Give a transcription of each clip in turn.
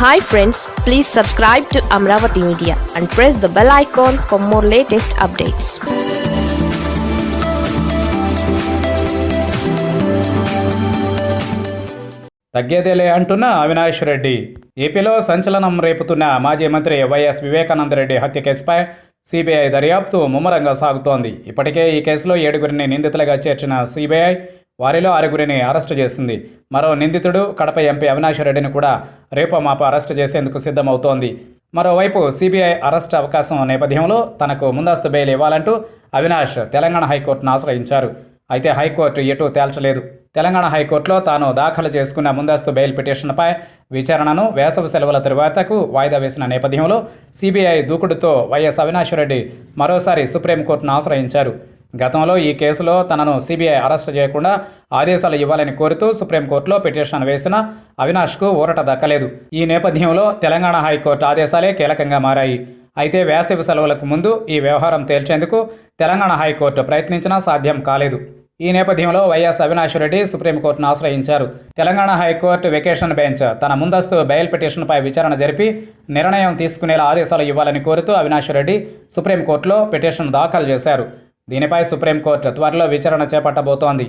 Hi friends please subscribe to Amaravati media and press the bell icon for more latest updates తగ్గేదేలే అంటున్న అవినాష్ రెడ్డి. ఏపీలో సంచలనం రేపుతున్న మాజీ మంత్రి వైఎస్ వివేకానందరెడ్డి హత్య కేసుపై సిబిఐ దర్యాప్తు ముమ్మరంగా సాగుతోంది. ఇప్పటికే ఈ కేసులో ఏడుగురిని నిందితులుగా చేర్చిన సిబిఐ వారిలో ఆరుగురిని అరెస్టు చేసింది. మరో నిందితుడు కడప ఎంపీ అవినాష్ రెడ్డిని కూడా రేపో మాప అరెస్టు చేసేందుకు సిద్ధమవుతోంది. మరోవైపు సిబిఐ అరెస్ట్ అవకాశం నేపథ్యంలో తనకు ముందస్తు బెయిల్ ఇవ్వాలంటూ అవినాష్ తెలంగాణ హైకోర్టును ఆశ్రయించారు. అయితే హైకోర్టు ఎటూ తేల్చలేదు. తెలంగాణ హైకోర్టులో తాను దాఖలు చేసుకున్న ముందస్తు బెయిల్ పిటిషన్పై విచారణను వేసవి సెలవుల తరువాతకు వాయిదా వేసిన నేపథ్యంలో సిబిఐ దూకుడుతో వైఎస్ అవినాష్ రెడ్డి మరోసారి సుప్రీంకోర్టును ఆశ్రయించారు. గతంలో ఈ కేసులో తనను సిబిఐ అరెస్టు చేయకుండా ఆదేశాలు ఇవ్వాలని కోరుతూ సుప్రీంకోర్టులో పిటిషన్ వేసిన అవినాష్కు ఊరట దక్కలేదు. ఈ నేపథ్యంలో తెలంగాణ హైకోర్టు ఆదేశాలే కీలకంగా మారాయి. అయితే వేసవి సెలవులకు ముందు ఈ వ్యవహారం తేల్చేందుకు తెలంగాణ హైకోర్టు ప్రయత్నించినా సాధ్యం కాలేదు. ఈ నేపథ్యంలో వైఎస్ అవినాష్ రెడ్డి సుప్రీంకోర్టును ఆశ్రయించారు. తెలంగాణ హైకోర్టు వెకేషన్ బెంచ్ తన ముందస్తు బెయిల్ పిటిషన్పై విచారణ జరిపి నిర్ణయం తీసుకునేలా ఆదేశాలు ఇవ్వాలని కోరుతూ అవినాష్ రెడ్డి సుప్రీంకోర్టులో పిటిషన్ దాఖలు చేశారు. దీనిపై సుప్రీంకోర్టు త్వరలో విచారణ చేపట్టబోతోంది.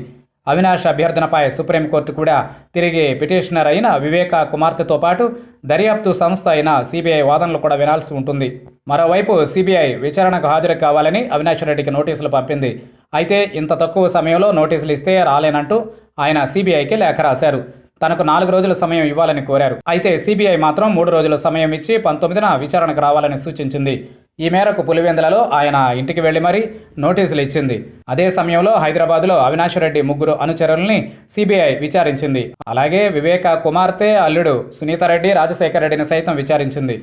అవినాష్ అభ్యర్థనపై సుప్రీంకోర్టు కూడా తిరిగి పిటిషనర్ అయిన వివేక కుమార్తెతో పాటు దర్యాప్తు సంస్థ అయిన సిబిఐ వాదనలు కూడా వినాల్సి ఉంటుంది. మరోవైపు సిబిఐ విచారణకు హాజరు కావాలని అవినాష్ రెడ్డికి నోటీసులు పంపింది. అయితే ఇంత తక్కువ సమయంలో నోటీసులు ఇస్తే రాలేనంటూ ఆయన సిబిఐకి లేఖ రాశారు. తనకు నాలుగు రోజుల సమయం ఇవ్వాలని కోరారు. అయితే సిబిఐ మాత్రం మూడు రోజుల సమయం ఇచ్చి పంతొమ్మిదిన విచారణకు రావాలని సూచించింది. ఈ మేరకు పులివెందులలో ఆయన ఇంటికి వెళ్ళి మరీ నోటీసులు ఇచ్చింది. అదే సమయంలో హైదరాబాద్లో అవినాష్ రెడ్డి ముగ్గురు అనుచరుల్ని సిబిఐ విచారించింది. అలాగే వివేక కుమార్తె అల్లుడు సునీతారెడ్డి రాజశేఖర రెడ్డిని సైతం విచారించింది.